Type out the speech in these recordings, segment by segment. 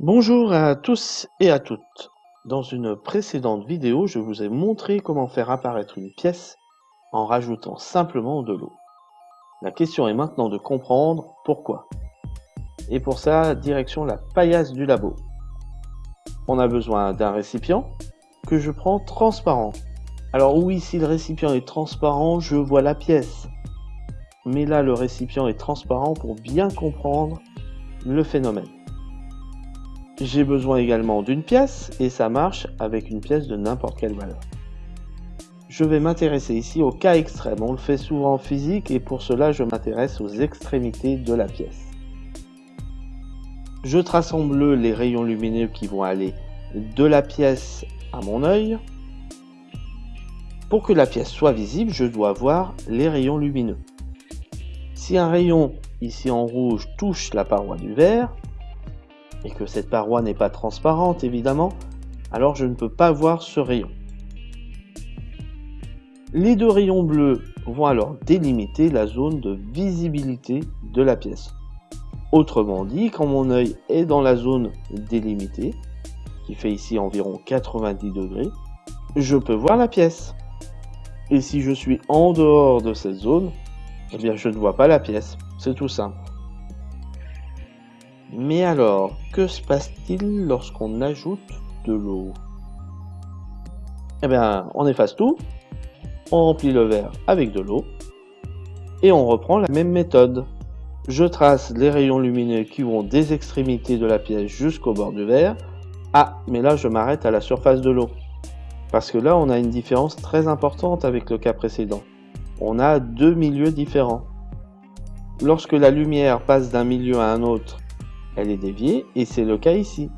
Bonjour à tous et à toutes. Dans une précédente vidéo, je vous ai montré comment faire apparaître une pièce en rajoutant simplement de l'eau. La question est maintenant de comprendre pourquoi. Et pour ça, direction la paillasse du labo. On a besoin d'un récipient que je prends transparent. Alors oui, si le récipient est transparent, je vois la pièce. Mais là, le récipient est transparent pour bien comprendre le phénomène. J'ai besoin également d'une pièce et ça marche avec une pièce de n'importe quelle valeur. Je vais m'intéresser ici au cas extrême. On le fait souvent en physique et pour cela je m'intéresse aux extrémités de la pièce. Je trace en bleu les rayons lumineux qui vont aller de la pièce à mon œil. Pour que la pièce soit visible, je dois voir les rayons lumineux. Si un rayon ici en rouge touche la paroi du verre, et que cette paroi n'est pas transparente évidemment, alors je ne peux pas voir ce rayon. Les deux rayons bleus vont alors délimiter la zone de visibilité de la pièce. Autrement dit, quand mon œil est dans la zone délimitée, qui fait ici environ 90 degrés, je peux voir la pièce. Et si je suis en dehors de cette zone, eh bien je ne vois pas la pièce. C'est tout simple. Mais alors, que se passe-t-il lorsqu'on ajoute de l'eau? Eh bien, on efface tout, on remplit le verre avec de l'eau, et on reprend la même méthode. Je trace les rayons lumineux qui vont des extrémités de la pièce jusqu'au bord du verre. Ah, mais là je m'arrête à la surface de l'eau. Parce que là on a une différence très importante avec le cas précédent. On a deux milieux différents. Lorsque la lumière passe d'un milieu à un autre, elle est déviée et c'est le cas ici.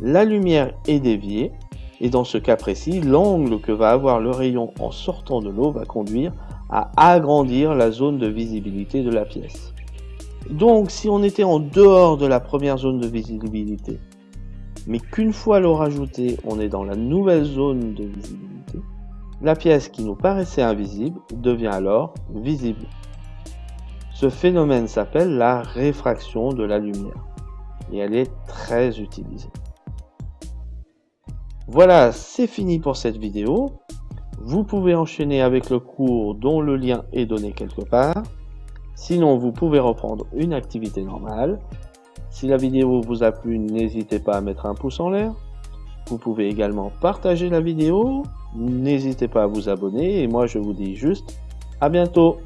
La lumière est déviée et dans ce cas précis, l'angle que va avoir le rayon en sortant de l'eau va conduire à agrandir la zone de visibilité de la pièce. Donc si on était en dehors de la première zone de visibilité, mais qu'une fois l'eau rajoutée, on est dans la nouvelle zone de visibilité, la pièce qui nous paraissait invisible devient alors visible. Ce phénomène s'appelle la réfraction de la lumière et elle est très utilisée. Voilà, c'est fini pour cette vidéo. Vous pouvez enchaîner avec le cours dont le lien est donné quelque part. Sinon, vous pouvez reprendre une activité normale. Si la vidéo vous a plu, n'hésitez pas à mettre un pouce en l'air. Vous pouvez également partager la vidéo. N'hésitez pas à vous abonner. Et moi, je vous dis juste à bientôt.